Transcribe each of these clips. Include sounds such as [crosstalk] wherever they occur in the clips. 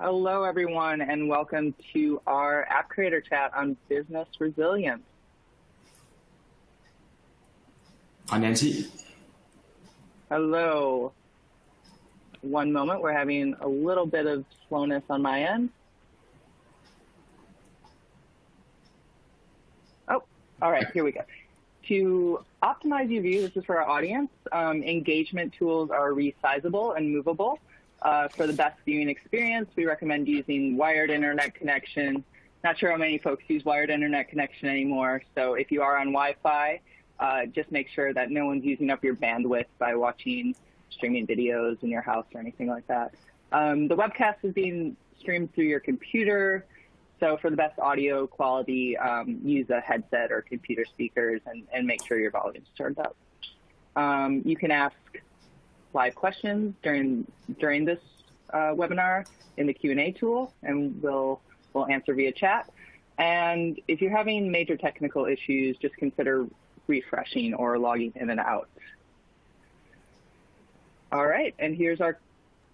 Hello, everyone, and welcome to our App Creator Chat on business resilience. Hi, Nancy. Hello. One moment, we're having a little bit of slowness on my end. Oh, all right, here we go. To optimize UV, this is for our audience, um, engagement tools are resizable and movable. Uh, for the best viewing experience, we recommend using wired internet connection. Not sure how many folks use wired internet connection anymore. So if you are on Wi-Fi, uh, just make sure that no one's using up your bandwidth by watching streaming videos in your house or anything like that. Um, the webcast is being streamed through your computer. So for the best audio quality, um, use a headset or computer speakers and, and make sure your volume's turned up. Um, you can ask live questions during during this uh, webinar in the Q&A tool, and we'll we'll answer via chat. And if you're having major technical issues, just consider refreshing or logging in and out. All right, and here's our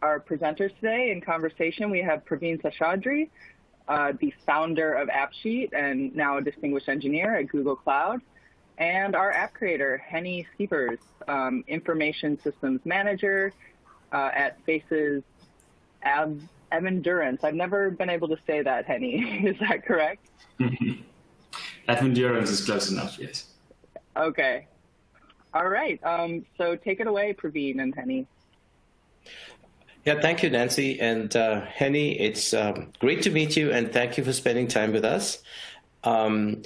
our presenters today in conversation. We have Praveen Seshadri, uh, the founder of AppSheet and now a distinguished engineer at Google Cloud and our app creator, Henny Siepers, um, Information Systems Manager uh, at Faces Av Avendurance. I've never been able to say that, Henny. [laughs] is that correct? [laughs] Avendurance is close enough, yes. Okay. All right. Um, so take it away, Praveen and Henny. Yeah, thank you, Nancy. And uh, Henny, it's um, great to meet you, and thank you for spending time with us. Um,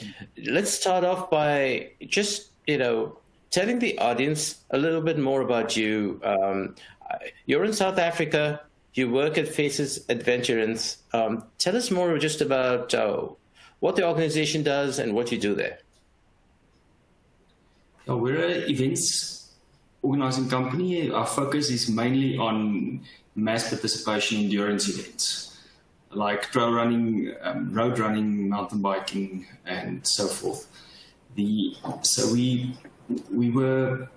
let's start off by just, you know, telling the audience a little bit more about you. Um, you're in South Africa. You work at Faces Advendurance. Um, tell us more just about uh, what the organization does and what you do there. We're an events organizing company. Our focus is mainly on mass participation endurance events like trail running, um, road running, mountain biking, and so forth. The so we we were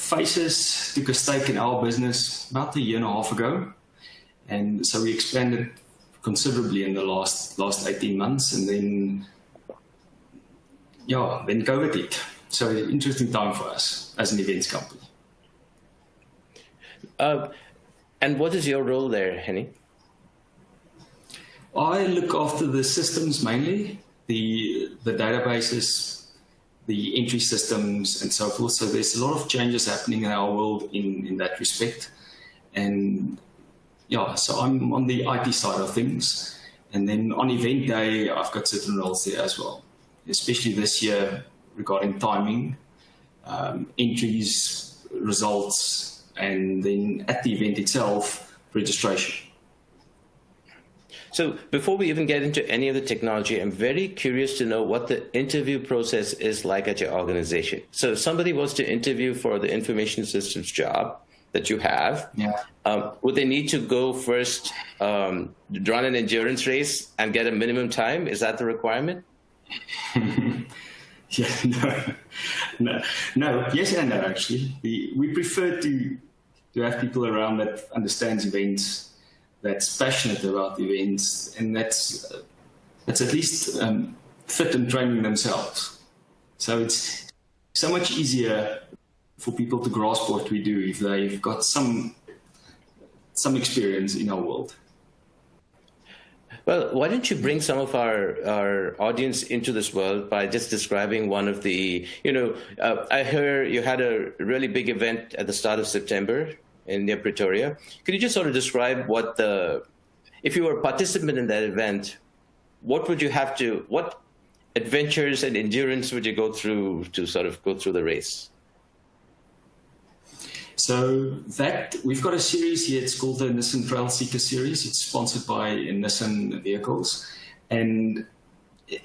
Faces took a stake in our business about a year and a half ago, and so we expanded considerably in the last last 18 months, and then yeah, then COVID hit. So it's an interesting time for us as an events company. Uh, and what is your role there, Henny? I look after the systems mainly, the, the databases, the entry systems and so forth. So there's a lot of changes happening in our world in, in that respect. And yeah, so I'm on the IT side of things. And then on event day, I've got certain roles there as well, especially this year regarding timing, um, entries, results, and then at the event itself, registration. So before we even get into any of the technology, I'm very curious to know what the interview process is like at your organization. So if somebody was to interview for the information systems job that you have, yeah. um, would they need to go first um, run an endurance race and get a minimum time? Is that the requirement? [laughs] yeah, no, no, no, yes and no, actually. We, we prefer to, to have people around that understands events that's passionate about events and that's that's at least um, fit in training themselves. So it's so much easier for people to grasp what we do if they've got some some experience in our world. Well, why don't you bring some of our, our audience into this world by just describing one of the, you know, uh, I heard you had a really big event at the start of September in near Pretoria. Could you just sort of describe what the, if you were a participant in that event, what would you have to, what adventures and endurance would you go through to sort of go through the race? So that we've got a series here. It's called the Nissan Trail Seeker series. It's sponsored by Nissan vehicles, and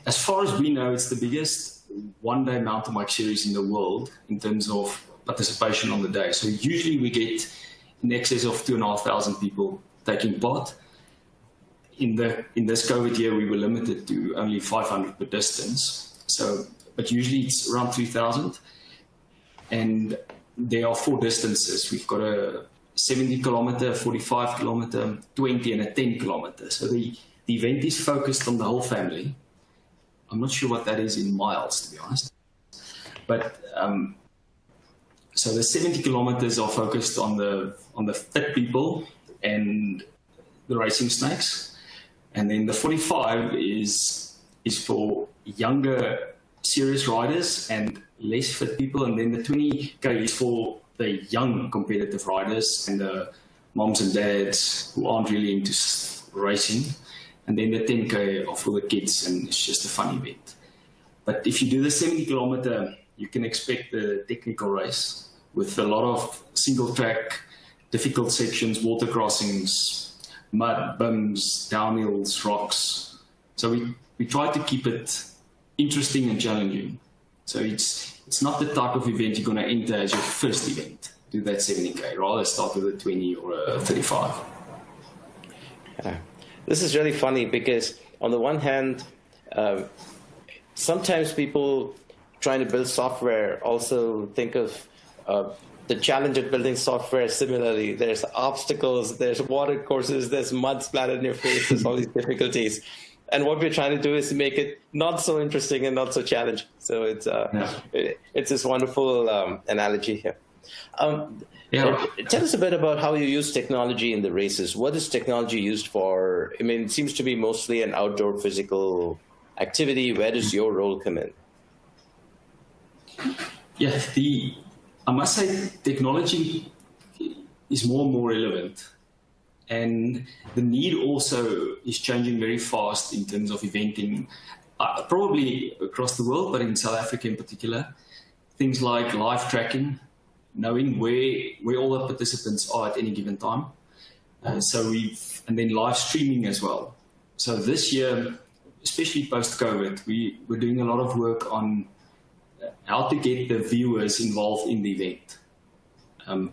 as far as we know, it's the biggest one-day mountain bike series in the world in terms of participation on the day. So usually we get in excess of two and a half thousand people taking part. In the in this COVID year, we were limited to only 500 per distance. So, but usually it's around 3,000. And there are four distances. We've got a 70 kilometer, 45 kilometer, 20 and a 10 kilometer. So the, the event is focused on the whole family. I'm not sure what that is in miles, to be honest. But um, so the 70 kilometers are focused on the on the fit people and the racing snakes, and then the 45 is is for younger serious riders and less fit people, and then the 20k is for the young competitive riders and the moms and dads who aren't really into racing, and then the 10k are for the kids, and it's just a funny bit. But if you do the 70 kilometer, you can expect the technical race with a lot of single track, difficult sections, water crossings, mud, bumps, downhills, rocks. So we, we try to keep it interesting and challenging. So it's, it's not the type of event you're going to enter as your first event, do that 70K, rather start with a 20 or a 35. Yeah. This is really funny because on the one hand, uh, sometimes people trying to build software also think of uh, the challenge of building software similarly. There's obstacles, there's water courses, there's mud splattered in your face, there's all these difficulties. And what we're trying to do is make it not so interesting and not so challenging. So it's uh, yeah. it, it's this wonderful um, analogy here. Um, yeah. Uh, tell us a bit about how you use technology in the races. What is technology used for? I mean, it seems to be mostly an outdoor physical activity. Where does your role come in? Yeah, the I must say technology is more and more relevant. And the need also is changing very fast in terms of eventing, uh, probably across the world, but in South Africa in particular. Things like live tracking, knowing where, where all the participants are at any given time. Uh, so we've, and then live streaming as well. So this year, especially post-COVID, we, we're doing a lot of work on how to get the viewers involved in the event. Um,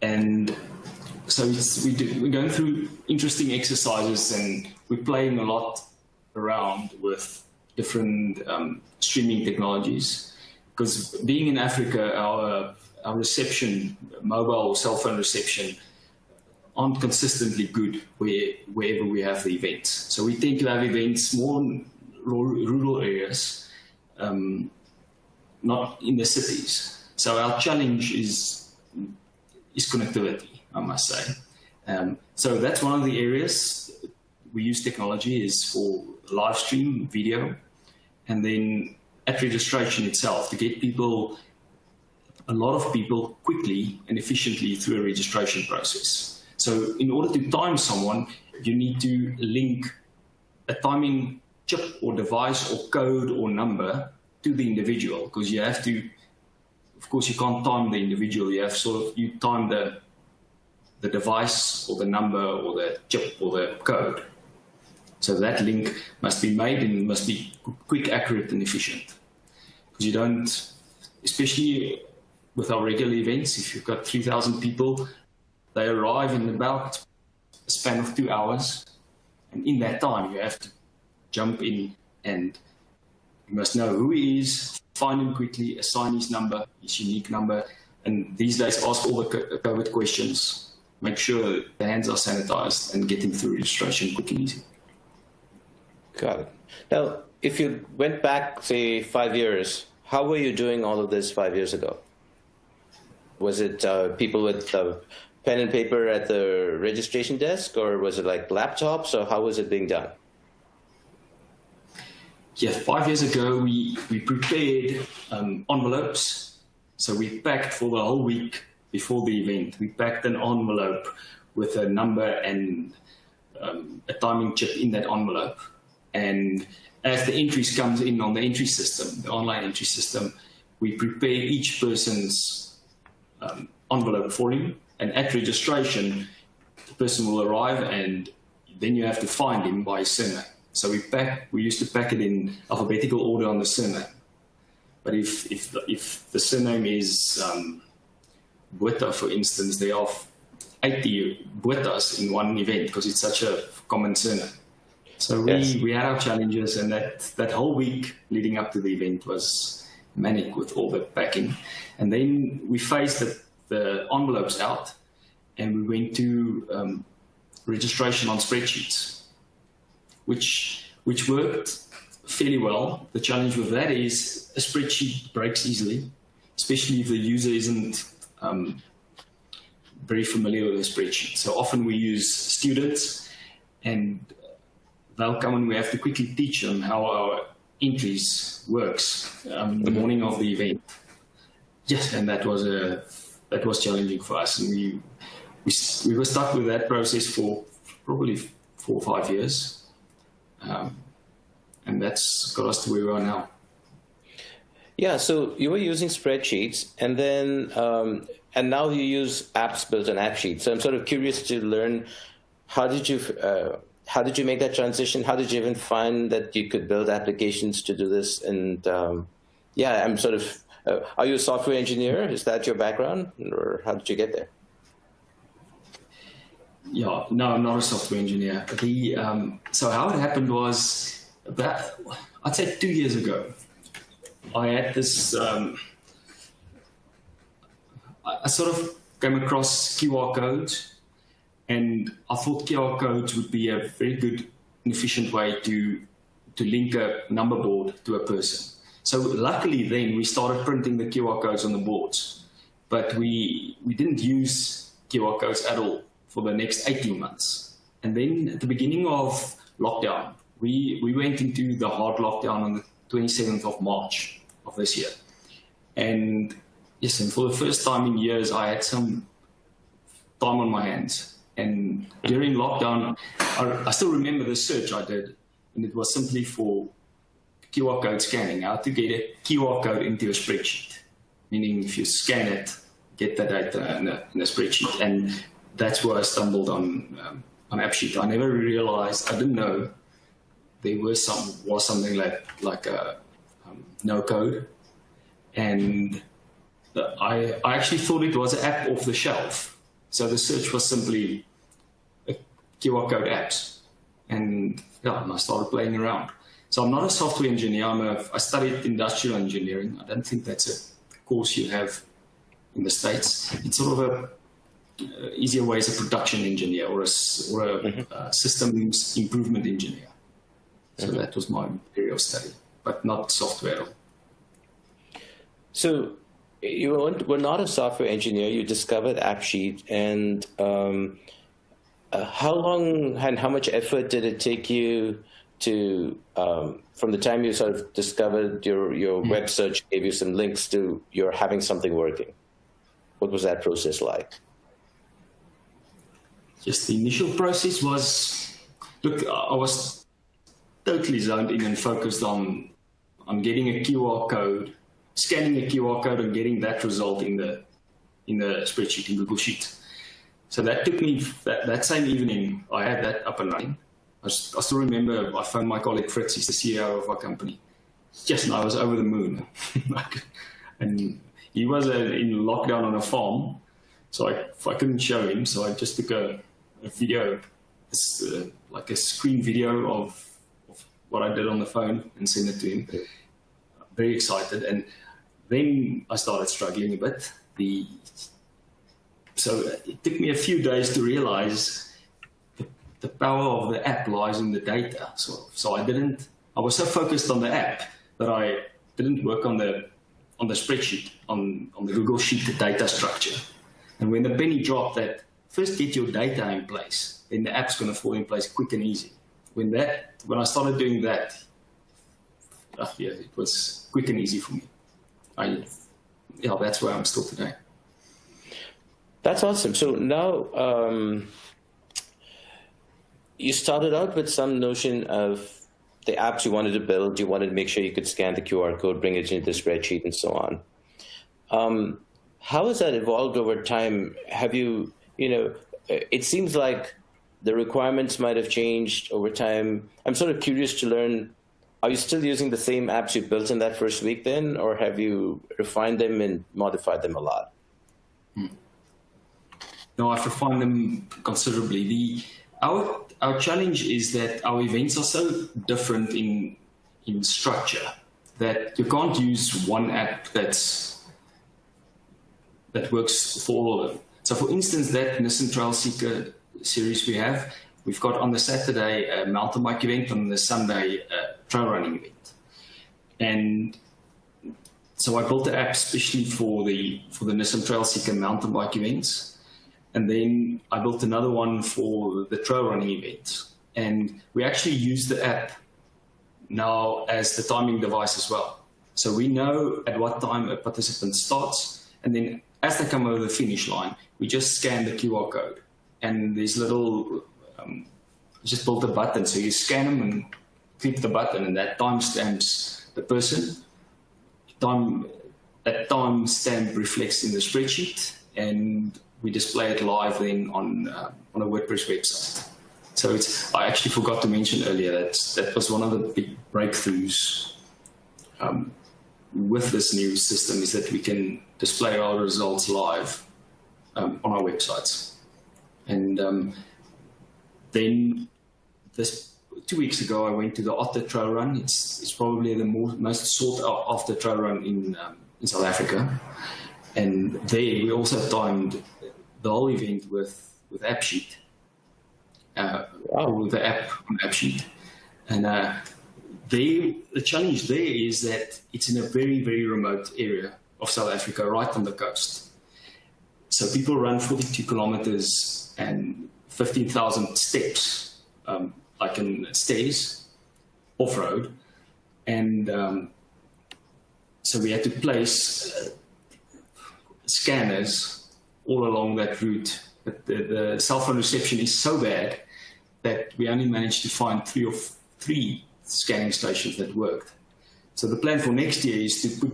and so we do, we're going through interesting exercises and we're playing a lot around with different um, streaming technologies. Because being in Africa, our, our reception, mobile or cell phone reception, aren't consistently good where, wherever we have the events. So we tend to have events more in rural areas um, not in the cities. So our challenge is, is connectivity, I must say. Um, so that's one of the areas we use technology is for live stream video and then at registration itself to get people, a lot of people quickly and efficiently through a registration process. So in order to time someone, you need to link a timing chip or device or code or number to the individual because you have to, of course, you can't time the individual. You have sort of, you time the, the device or the number or the chip or the code. So that link must be made and must be quick, accurate and efficient. Because you don't, especially with our regular events, if you've got 3,000 people, they arrive in about a span of two hours. And in that time, you have to jump in and you must know who he is, find him quickly, assign his number, his unique number, and these days ask all the COVID questions. Make sure the hands are sanitized and get him through registration quick and easy. Got it. Now, if you went back, say, five years, how were you doing all of this five years ago? Was it uh, people with uh, pen and paper at the registration desk, or was it like laptops, or how was it being done? Yeah, five years ago, we, we prepared um, envelopes. So we packed for the whole week before the event. We packed an envelope with a number and um, a timing chip in that envelope. And as the entries comes in on the entry system, the online entry system, we prepare each person's um, envelope for him. And at registration, the person will arrive and then you have to find him by surname. So we pack, we used to pack it in alphabetical order on the surname. But if, if, if the surname is um, Botha, for instance, there are 80 Bothas in one event because it's such a common surname. So we, yes. we had our challenges and that, that whole week leading up to the event was manic with all the packing. And then we phased the, the envelopes out and we went to um, registration on spreadsheets, which which worked fairly well. The challenge with that is a spreadsheet breaks easily, especially if the user isn't um, very familiar with a spreadsheet. So often we use students and they'll come and we have to quickly teach them how our entries works um, the morning of the event. Yes, and that was a that was challenging for us, and we we, we were stuck with that process for probably four or five years. Um, and that's got us to where we are now. Yeah, so you were using spreadsheets, and then um, and now you use apps built on AppSheet. So I'm sort of curious to learn how did you uh, how did you make that transition? How did you even find that you could build applications to do this? And um, yeah, I'm sort of uh, are you a software engineer? Is that your background, or how did you get there? Yeah, no, I'm not a software engineer. The um, so how it happened was about, I'd say two years ago, I had this, um, I sort of came across QR codes and I thought QR codes would be a very good and efficient way to, to link a number board to a person. So luckily then we started printing the QR codes on the boards, but we, we didn't use QR codes at all for the next 18 months. And then at the beginning of lockdown, we, we went into the hard lockdown on the 27th of March of this year. And yes, and for the first time in years, I had some time on my hands. And during lockdown, I, I still remember the search I did, and it was simply for QR code scanning, how to get a QR code into a spreadsheet. Meaning if you scan it, get the data in a, in a spreadsheet. And that's where I stumbled on, um, on AppSheet. I never realized, I didn't know there was some was something like like a um, no code, and I I actually thought it was an app off the shelf. So the search was simply QR code apps, and yeah, and I started playing around. So I'm not a software engineer. I'm a I studied industrial engineering. I don't think that's a course you have in the states. It's sort of a uh, easier way as a production engineer or a, or a mm -hmm. uh, systems improvement engineer. So mm -hmm. that was my area of study, but not software. So you were not a software engineer. You discovered AppSheet, and um, uh, how long and how much effort did it take you to, um, from the time you sort of discovered your your mm web search gave you some links to your having something working? What was that process like? Just the initial process was, look, I was totally zoned in and focused on on getting a QR code, scanning a QR code and getting that result in the in the spreadsheet in Google Sheets. So that took me that, that same evening. I had that up and running. I, I still remember I phoned my colleague Fritz, he's the CEO of our company. Just I was over the moon, [laughs] and he was uh, in lockdown on a farm, so I, I couldn't show him. So I just took a, a video, uh, like a screen video of what I did on the phone and send it to him. Yeah. Very excited. And then I started struggling a bit. The So it took me a few days to realize the, the power of the app lies in the data. So, so I didn't, I was so focused on the app that I didn't work on the on the spreadsheet, on, on the Google Sheet, the data structure. And when the penny dropped that first get your data in place, then the app's going to fall in place quick and easy when that when I started doing that, uh, yeah, it was quick and easy for me. I yeah, that's where I'm still today. That's awesome. So now um, you started out with some notion of the apps you wanted to build. You wanted to make sure you could scan the QR code, bring it into the spreadsheet, and so on. Um, how has that evolved over time? Have you, you know, it seems like the requirements might have changed over time. I'm sort of curious to learn, are you still using the same apps you built in that first week then, or have you refined them and modified them a lot? Hmm. No, I've refined them considerably. The, our, our challenge is that our events are so different in, in structure that you can't use one app that's, that works for all of them. So for instance, that Nissan Trail Seeker series we have, we've got on the Saturday a mountain bike event, on the Sunday a trail running event. And so I built the app especially for the for the Nissan Trail Seeker mountain bike events. And then I built another one for the trail running event. And we actually use the app now as the timing device as well. So we know at what time a participant starts, and then as they come over the finish line, we just scan the QR code. And these little, um, just built a button. So you scan them and click the button, and that timestamps the person. Time, that timestamp reflects in the spreadsheet, and we display it live then on, uh, on a WordPress website. So it's, I actually forgot to mention earlier that that was one of the big breakthroughs um, with this new system is that we can display our results live um, on our websites. And um, then this two weeks ago, I went to the Otter Trail Run. It's, it's probably the more, most sought after trail run in, um, in South Africa. And there we also timed the whole event with, with AppSheet, uh, wow. the app on AppSheet. And uh, they, the challenge there is that it's in a very, very remote area of South Africa, right on the coast. So people run 42 kilometers and 15,000 steps, um, like in stairs, off-road. And um, so we had to place uh, scanners all along that route. But the, the cell phone reception is so bad that we only managed to find three or three scanning stations that worked. So the plan for next year is to put,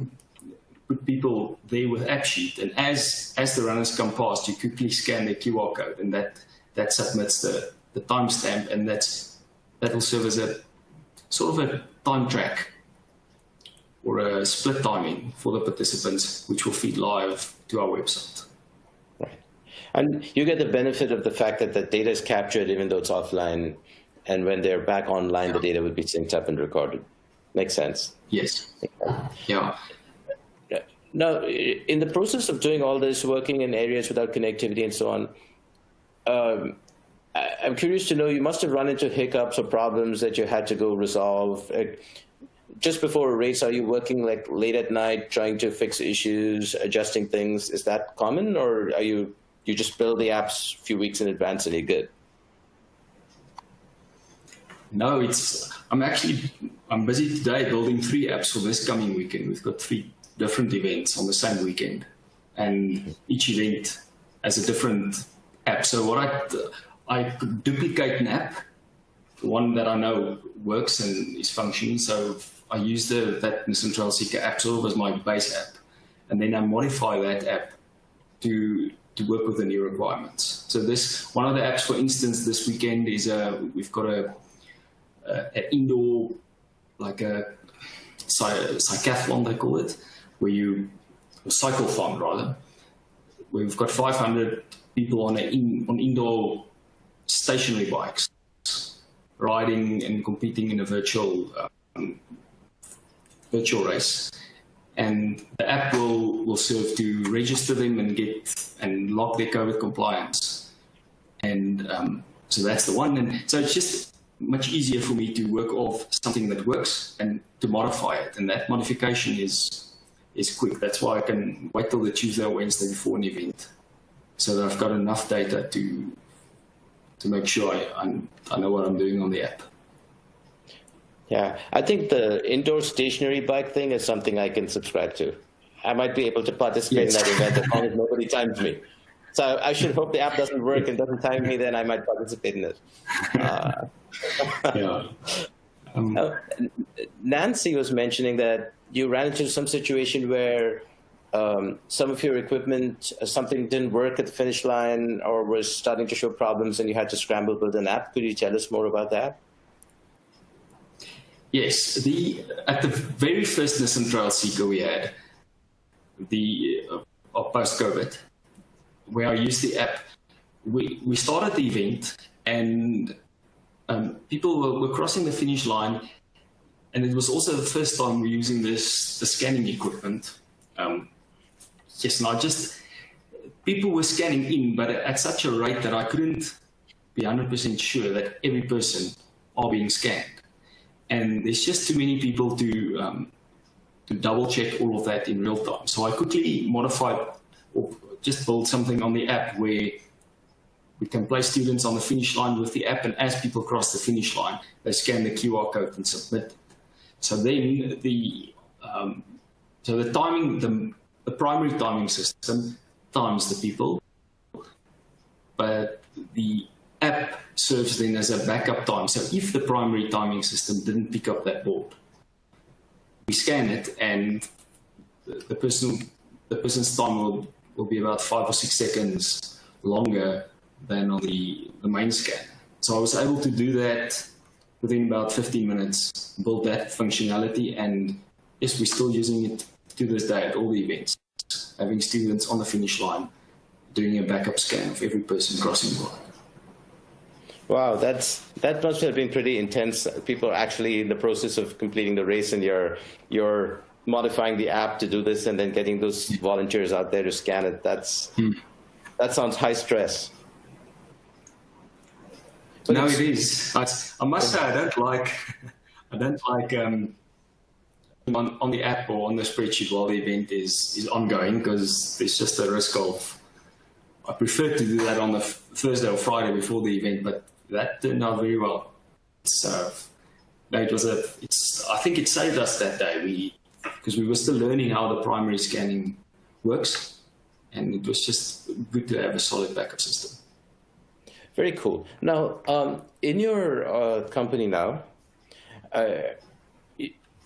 put people there with AppSheet, and as as the runners come past, you quickly scan their QR code, and that that submits the the timestamp, and that's that will serve as a sort of a time track or a split timing for the participants, which will feed live to our website. Right, and you get the benefit of the fact that the data is captured even though it's offline and when they're back online, yeah. the data would be synced up and recorded. Makes sense. Yes. Yeah. Now, in the process of doing all this, working in areas without connectivity and so on, um, I'm curious to know, you must have run into hiccups or problems that you had to go resolve. Uh, just before a race, are you working like late at night, trying to fix issues, adjusting things? Is that common, or are you you just build the apps a few weeks in advance and you're good? No, it's I'm actually I'm busy today building three apps for this coming weekend. We've got three different events on the same weekend, and each event has a different app. So what I I duplicate an app, one that I know works and is functioning. So I use the that Nissan Seeker app sort of as my base app, and then I modify that app to to work with the new requirements. So this one of the apps, for instance, this weekend is a we've got a uh, indoor, like a cycathlon, they call it, where you, cycle farm rather, we've got 500 people on, in, on indoor stationary bikes riding and competing in a virtual um, virtual race. And the app will, will serve to register them and get and log their COVID compliance. And um, so that's the one. And so it's just much easier for me to work off something that works and to modify it. And that modification is is quick. That's why I can wait till the Tuesday or Wednesday before an event, so that I've got enough data to to make sure I I'm, I know what I'm doing on the app. Yeah, I think the indoor stationary bike thing is something I can subscribe to. I might be able to participate yes. in that event as long as nobody [laughs] times me. So I should hope the app doesn't work and doesn't time me. Then I might participate in it. Uh, yeah. [laughs] Um, uh, Nancy was mentioning that you ran into some situation where um, some of your equipment, uh, something didn't work at the finish line or was starting to show problems and you had to scramble build an app. Could you tell us more about that? Yes, the at the very first Nissan Trail Seeker we had, the uh, post-COVID, where I used the app, we, we started the event and um, people were, were, crossing the finish line, and it was also the first time we're using this the scanning equipment. Um, yes, now just people were scanning in, but at such a rate that I couldn't be 100% sure that every person are being scanned. And there's just too many people to um, to double check all of that in real time. So I quickly modified or just build something on the app where we can place students on the finish line with the app, and as people cross the finish line, they scan the QR code and submit. So then the um, so the timing, the, the primary timing system times the people, but the app serves then as a backup time. So if the primary timing system didn't pick up that board, we scan it, and the person the person's time will will be about five or six seconds longer than on the, the main scan. So I was able to do that within about 15 minutes, build that functionality, and yes, we're still using it to this day at all the events, having students on the finish line doing a backup scan of every person crossing the line. Wow, that's that must have been pretty intense. People are actually in the process of completing the race, and you're you're modifying the app to do this, and then getting those volunteers out there to scan it. That's hmm. that sounds high stress. But no, it is. I, I must say, I don't like, I don't like um, on, on the app or on the spreadsheet while the event is is ongoing because there's just a risk of. I prefer to do that on the Thursday or Friday before the event, but that turned out very well. So, no, it was a. It's. I think it saved us that day. We because we were still learning how the primary scanning works, and it was just good to have a solid backup system. Very cool. Now, um, in your uh, company now, uh,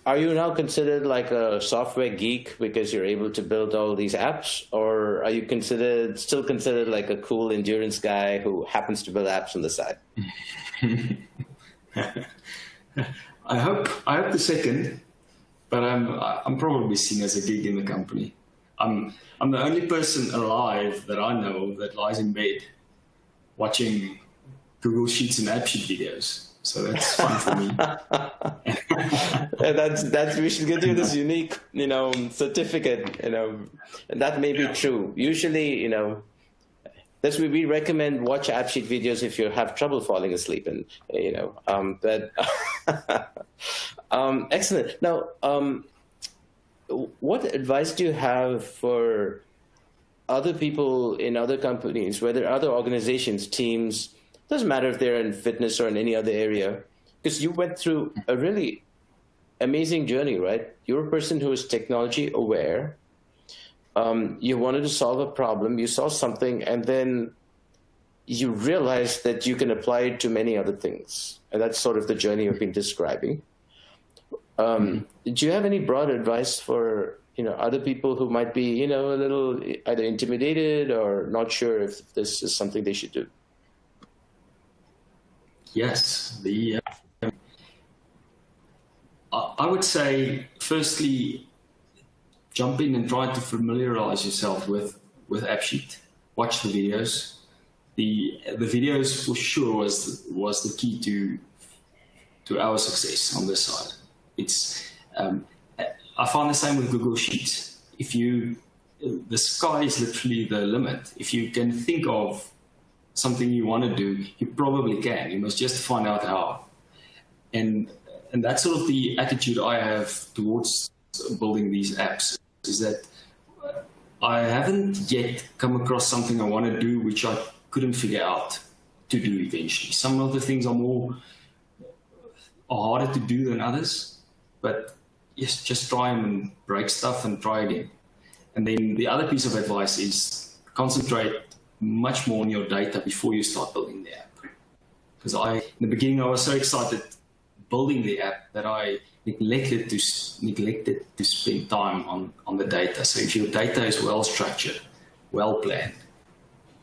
are you now considered like a software geek because you're able to build all these apps, or are you considered still considered like a cool endurance guy who happens to build apps on the side? [laughs] I hope I hope the second, but I'm I'm probably seen as a geek in the company. I'm I'm the only person alive that I know that lies in bed watching Google Sheets and AppSheet videos. So that's fun for me. [laughs] that's that's we should give you this unique, you know, certificate. You know, and that may be true. Usually, you know, that's why we recommend watch AppSheet videos if you have trouble falling asleep, and you know, um, but [laughs] um, excellent. Now, um, what advice do you have for other people in other companies, whether other organizations, teams, doesn't matter if they're in fitness or in any other area, because you went through a really amazing journey, right? You're a person who is technology aware. Um, you wanted to solve a problem, you saw something, and then you realized that you can apply it to many other things. And that's sort of the journey you've been describing. Um, do you have any broad advice for you know other people who might be you know a little either intimidated or not sure if this is something they should do yes the uh, i would say firstly jump in and try to familiarize yourself with with AppSheet watch the videos the the videos for sure was was the key to to our success on this side it's um, I find the same with Google Sheets. If you, the sky is literally the limit. If you can think of something you want to do, you probably can. You must just find out how. And and that's sort of the attitude I have towards building these apps. Is that I haven't yet come across something I want to do which I couldn't figure out to do eventually. Some of the things are more are harder to do than others, but yes, just try and break stuff and try again. And then the other piece of advice is concentrate much more on your data before you start building the app. Because I, in the beginning, I was so excited building the app that I neglected to neglected to spend time on on the data. So if your data is well structured, well planned,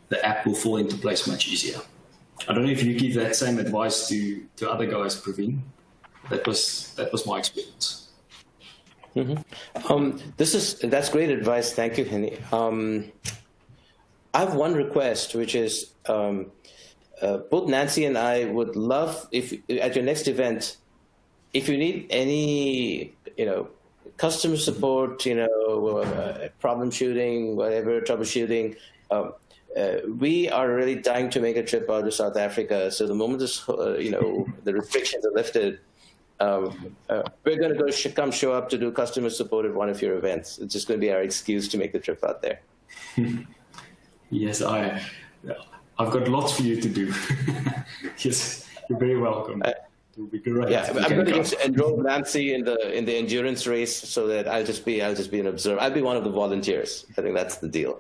the app will fall into place much easier. I don't know if you give that same advice to to other guys, Praveen. That was that was my experience. Mm-hmm. Um, this is that's great advice. Thank you, Henny. Um, I have one request, which is um, uh, both Nancy and I would love if at your next event, if you need any, you know, customer support, you know, uh, problem shooting, whatever troubleshooting, Um, uh, we are really dying to make a trip out to South Africa. So the moment this, uh, you know, the restrictions are lifted, um, uh, we're going to go sh come show up to do customer support at one of your events. It's just going to be our excuse to make the trip out there. [laughs] yes, I, I've got lots for you to do. [laughs] yes, you're very welcome. Uh, will be great. Yeah, I'm going to just enroll Nancy in the in the endurance race so that I'll just be I'll just be an observer. I'll be one of the volunteers. I think that's the deal.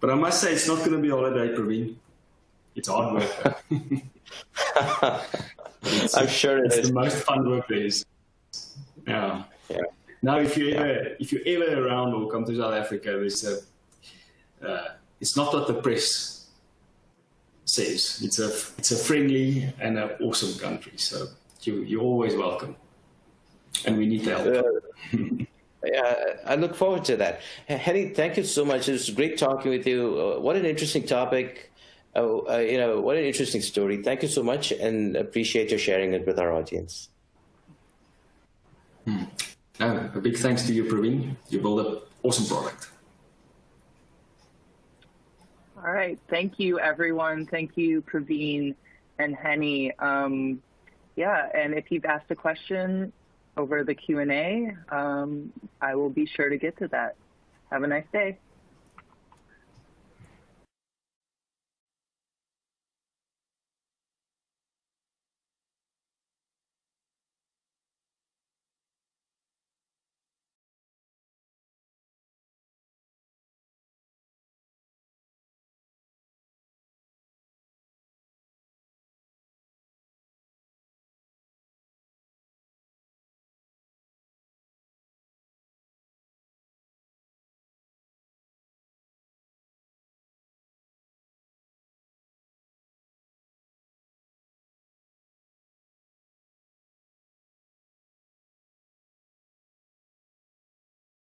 But I must say, it's not going to be all holiday, Praveen. It's hard work. [laughs] I'm sure it it's is. the most fun work there is. Yeah. yeah. Now, if you ever if you're ever around or come to South Africa, there's a uh, it's not what the press says. It's a it's a friendly and an awesome country. So you you're always welcome, and we need to help. Uh, [laughs] yeah, I look forward to that. Henny, thank you so much. It was great talking with you. Uh, what an interesting topic. Uh, uh, you know, what an interesting story. Thank you so much, and appreciate your sharing it with our audience. Hmm. No, a big thanks to you, Praveen. You built an awesome product. All right. Thank you, everyone. Thank you, Praveen and Henny. Um, yeah, and if you've asked a question over the Q&A, um, I will be sure to get to that. Have a nice day.